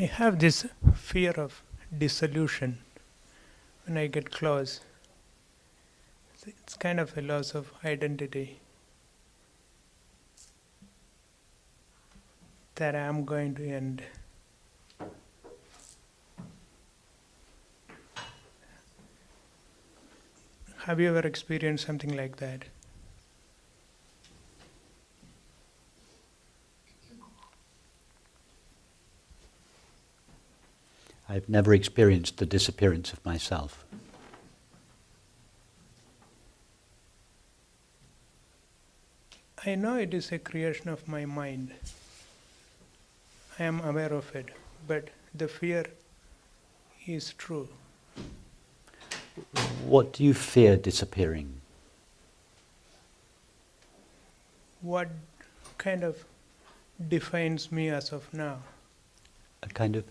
I have this fear of dissolution when I get close. It's kind of a loss of identity that I am going to end. Have you ever experienced something like that? I've never experienced the disappearance of myself. I know it is a creation of my mind. I am aware of it, but the fear is true. What do you fear disappearing? What kind of defines me as of now? A kind of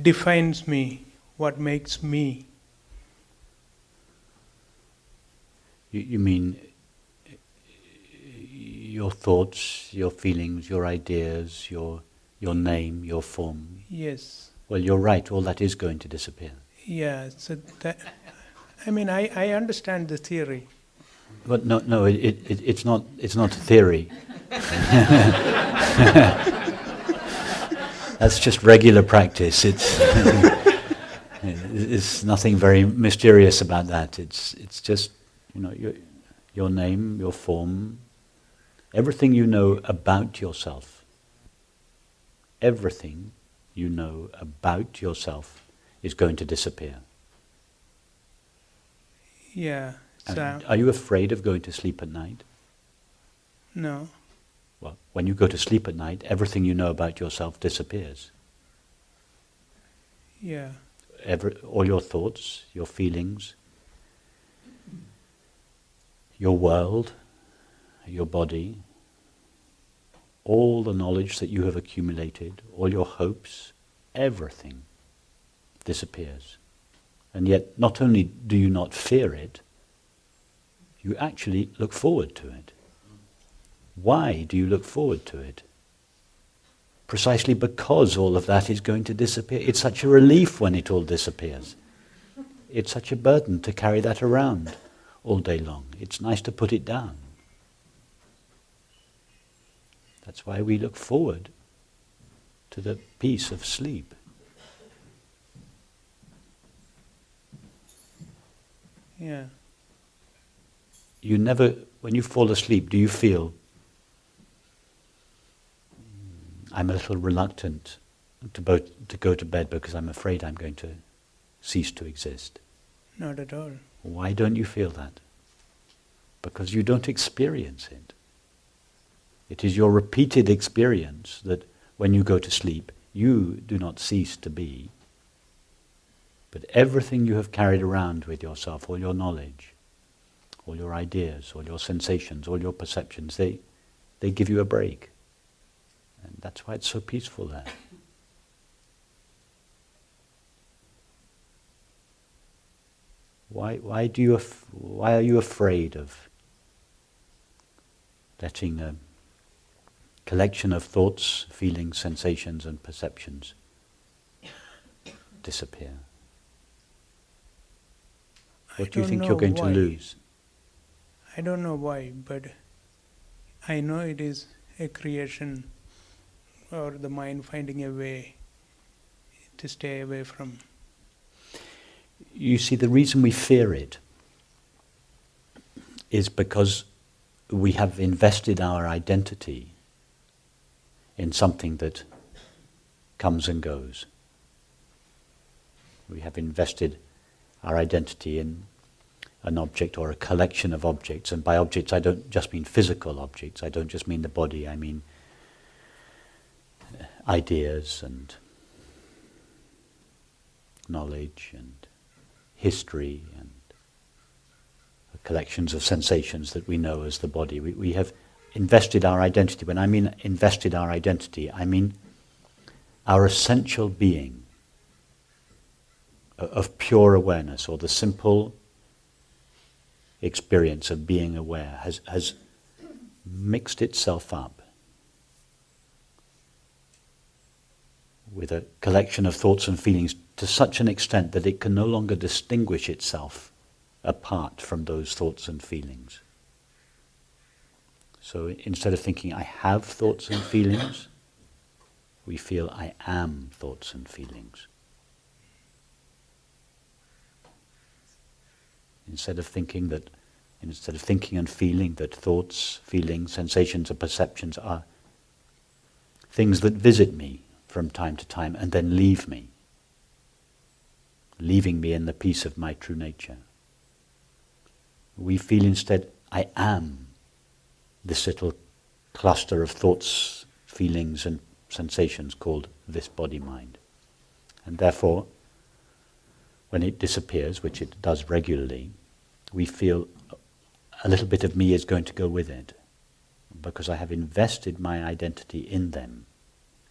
Defines me, what makes me. You, you mean your thoughts, your feelings, your ideas, your your name, your form? Yes. Well, you're right. All that is going to disappear. Yeah. So that, I mean, I, I understand the theory. But no, no, it, it, it's not. It's not a theory. That's just regular practice. It's it's nothing very mysterious about that. It's it's just you know your your name, your form, everything you know about yourself. Everything you know about yourself is going to disappear. Yeah. So And uh, are you afraid of going to sleep at night? no. Well, when you go to sleep at night, everything you know about yourself disappears. Yeah. Every, all your thoughts, your feelings, your world, your body, all the knowledge that you have accumulated, all your hopes, everything disappears. And yet, not only do you not fear it, you actually look forward to it. Why do you look forward to it? Precisely because all of that is going to disappear. It's such a relief when it all disappears. It's such a burden to carry that around all day long. It's nice to put it down. That's why we look forward to the peace of sleep. Yeah. You never, when you fall asleep, do you feel, "Mm, I'm a little reluctant to, bo- to go to bed because I'm afraid I'm going to cease to exist? Not at all. Why don't you feel that? Because you don't experience it. It is your repeated experience that when you go to sleep, you do not cease to be, but everything you have carried around with yourself, all your knowledge, all your ideas, all your sensations, all your perceptions, they, they give you a break. And that's why it's so peaceful there. Why, why, do you why are you afraid of letting a collection of thoughts, feelings, sensations, and perceptions disappear? What I do you think you're going why. to lose? I don't know why, but I know it is a creation or the mind finding a way to stay away from. You see, the reason we fear it is because we have invested our identity in something that comes and goes. We have invested our identity in an object or a collection of objects. And by objects, I don't just mean physical objects, I don't just mean the body, I mean ideas and knowledge and history and collections of sensations that we know as the body. We, we have invested our identity. When I mean invested our identity, I mean our essential being uh, of pure awareness or the simple experience of being aware has, has mixed itself up with a collection of thoughts and feelings to such an extent that it can no longer distinguish itself apart from those thoughts and feelings. So instead of thinking, I have thoughts and feelings, we feel, I am thoughts and feelings. Instead of thinking that, instead of thinking and feeling that thoughts, feelings, sensations, and perceptions are things that visit me from time to time and then leave me, leaving me in the peace of my true nature. We feel instead, I am this little cluster of thoughts, feelings, and sensations called this body mind. And therefore, when it disappears, which it does regularly, we feel a little bit of me is going to go with it. Because I have invested my identity in them,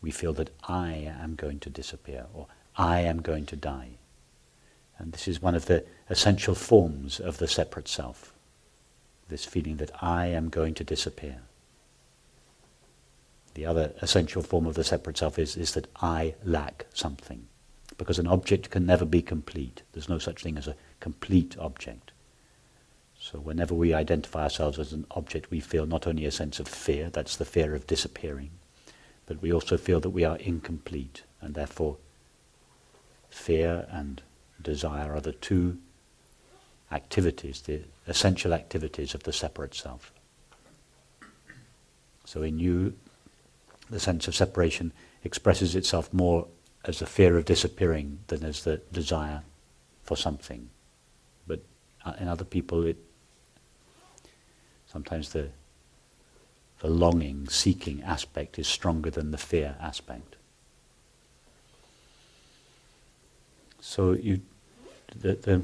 we feel that I am going to disappear or I am going to die. And this is one of the essential forms of the separate self. This feeling that I am going to disappear. The other essential form of the separate self is, is that I lack something. Because an object can never be complete. There's no such thing as a complete object. So whenever we identify ourselves as an object, we feel not only a sense of fear, that's the fear of disappearing, but we also feel that we are incomplete, and therefore fear and desire are the two activities, the essential activities of the separate self. So in you, the sense of separation expresses itself more as the fear of disappearing than as the desire for something. But uh, in other people, it sometimes the the longing, seeking aspect is stronger than the fear aspect. So you, the, the,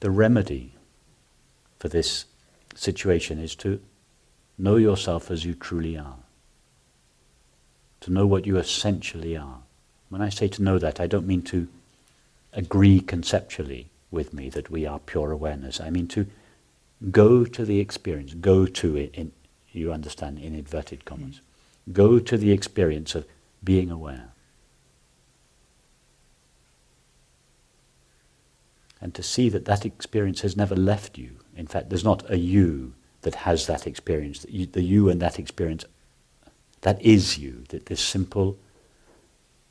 the remedy for this situation is to know yourself as you truly are to know what you essentially are. When I say to know that, I don't mean to agree conceptually with me that we are pure awareness. I mean to go to the experience, go to it, in, you understand, in inverted commas. Mm. Go to the experience of being aware. And to see that that experience has never left you. In fact, there's not a you that has that experience. The you and that experience that is you, that this simple,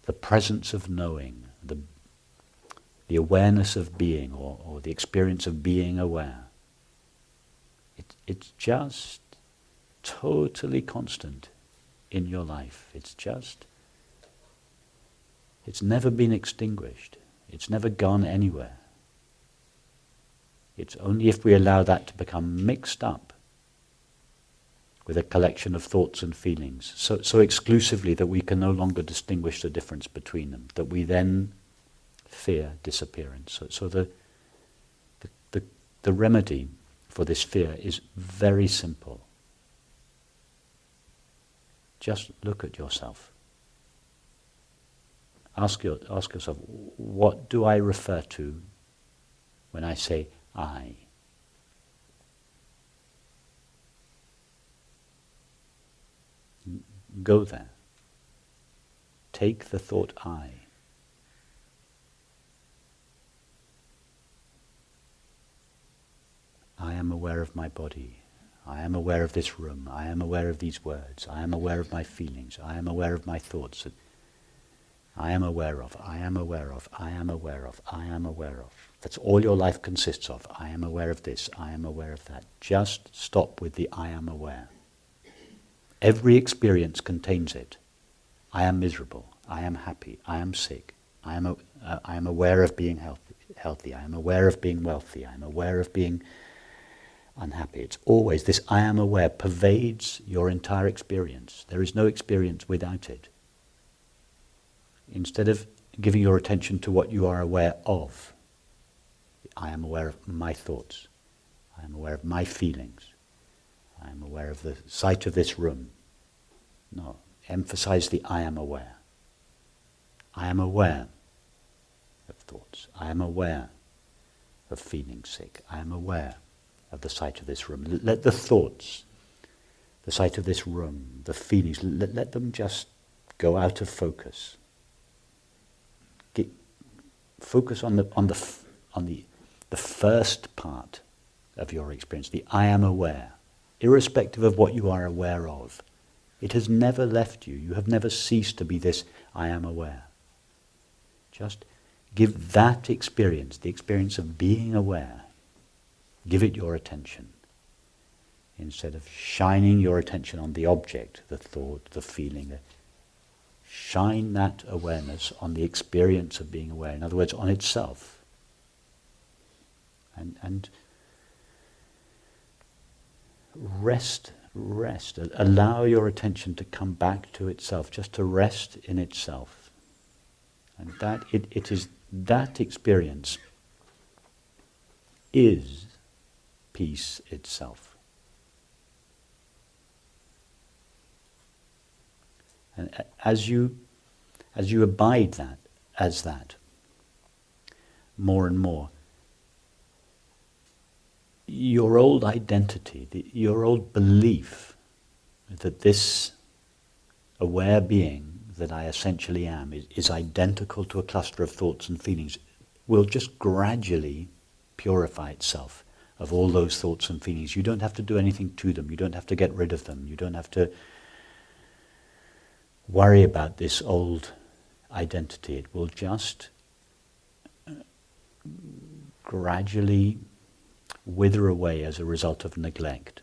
the presence of knowing, the, the awareness of being, or, or the experience of being aware, it's just totally constant in your life. It's just, it's never been extinguished. It's never gone anywhere. It's only if we allow that to become mixed up with a collection of thoughts and feelings, so, so exclusively that we can no longer distinguish the difference between them, that we then fear disappearance. So, so the, the, the, the remedy for this fear is very simple. Just look at yourself. Ask, your, ask yourself, what do I refer to when I say I? Go there. Take the thought I. I am aware of my body. I am aware of this room. I am aware of these words. I am aware of my feelings. I am aware of my thoughts. I am aware of. I am aware of. I am aware of. I am aware of. That's all your life consists of. I am aware of this. I am aware of that. Just stop with the I am aware. Every experience contains it. I am miserable. I am happy. I am sick. I am, uh, I am aware of being healthy, healthy. I am aware of being wealthy. I am aware of being unhappy. It's always this I am aware pervades your entire experience. There is no experience without it. Instead of giving your attention to what you are aware of, I am aware of my thoughts. I am aware of my feelings. I am aware of the sight of this room. No, emphasize the I am aware. I am aware of thoughts. I am aware of feeling sick. I am aware of the sight of this room. Let the thoughts, the sight of this room, the feelings, let, let them just go out of focus. Get, focus on the on the on the the first part of your experience, the I am aware, irrespective of what you are aware of. It has never left you. You have never ceased to be this I am aware. Just give that experience, the experience of being aware, give it your attention. Instead of shining your attention on the object, the thought, the feeling, shine that awareness on the experience of being aware. In other words, on itself. And, and rest, rest. Allow your attention to come back to itself, just to rest in itself. And that it, it is that experience is peace itself. And as you as you abide that as that more and more, your old identity, the, your old belief that this aware being that I essentially am is, is identical to a cluster of thoughts and feelings will just gradually purify itself of all those thoughts and feelings. You don't have to do anything to them. You don't have to get rid of them. You don't have to worry about this old identity. It will just uh, gradually wither away as a result of neglect.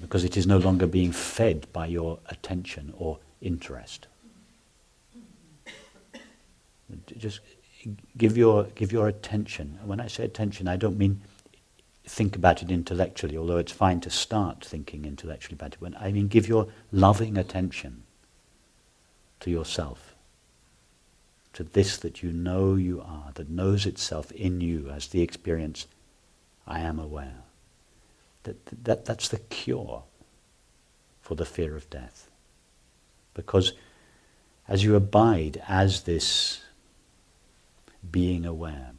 Because it is no longer being fed by your attention or interest. Just give your, give your attention. When I say attention, I don't mean think about it intellectually, although it's fine to start thinking intellectually about it. When I mean give your loving attention to yourself to this that you know you are, that knows itself in you as the experience, I am aware. That, that, that's the cure for the fear of death. Because as you abide as this being aware,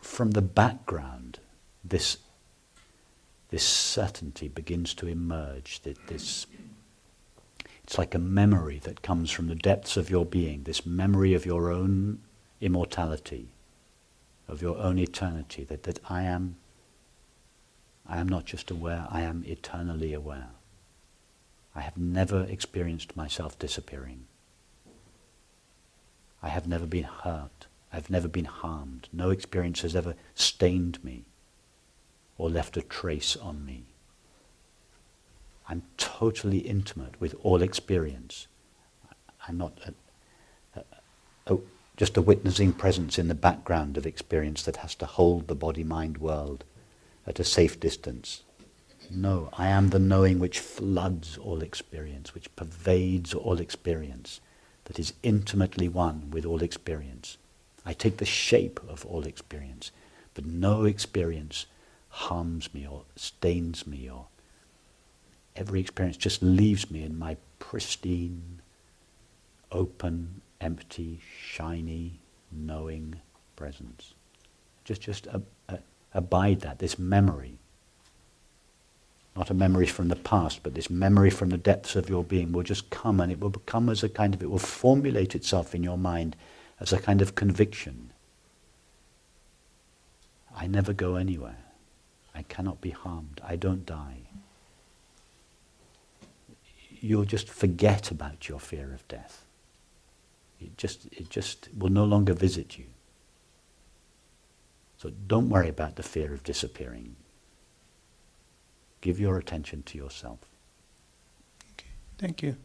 from the background, this, this certainty begins to emerge, that this it's like a memory that comes from the depths of your being, this memory of your own immortality, of your own eternity, that, that I am I am not just aware, I am eternally aware. I have never experienced myself disappearing. I have never been hurt. I have never been harmed. No experience has ever stained me or left a trace on me. I'm totally intimate with all experience. I'm not a, a, a, just a witnessing presence in the background of experience that has to hold the body-mind world at a safe distance. No, I am the knowing which floods all experience, which pervades all experience, that is intimately one with all experience. I take the shape of all experience, but no experience harms me or stains me or every experience just leaves me in my pristine, open, empty, shiny, knowing presence. Just, just abide that, this memory. Not a memory from the past, but this memory from the depths of your being will just come and it will become as a kind of, it will formulate itself in your mind as a kind of conviction. I never go anywhere. I cannot be harmed. I don't die you'll just forget about your fear of death. It just, it just will no longer visit you. So don't worry about the fear of disappearing. Give your attention to yourself. Okay. Thank you.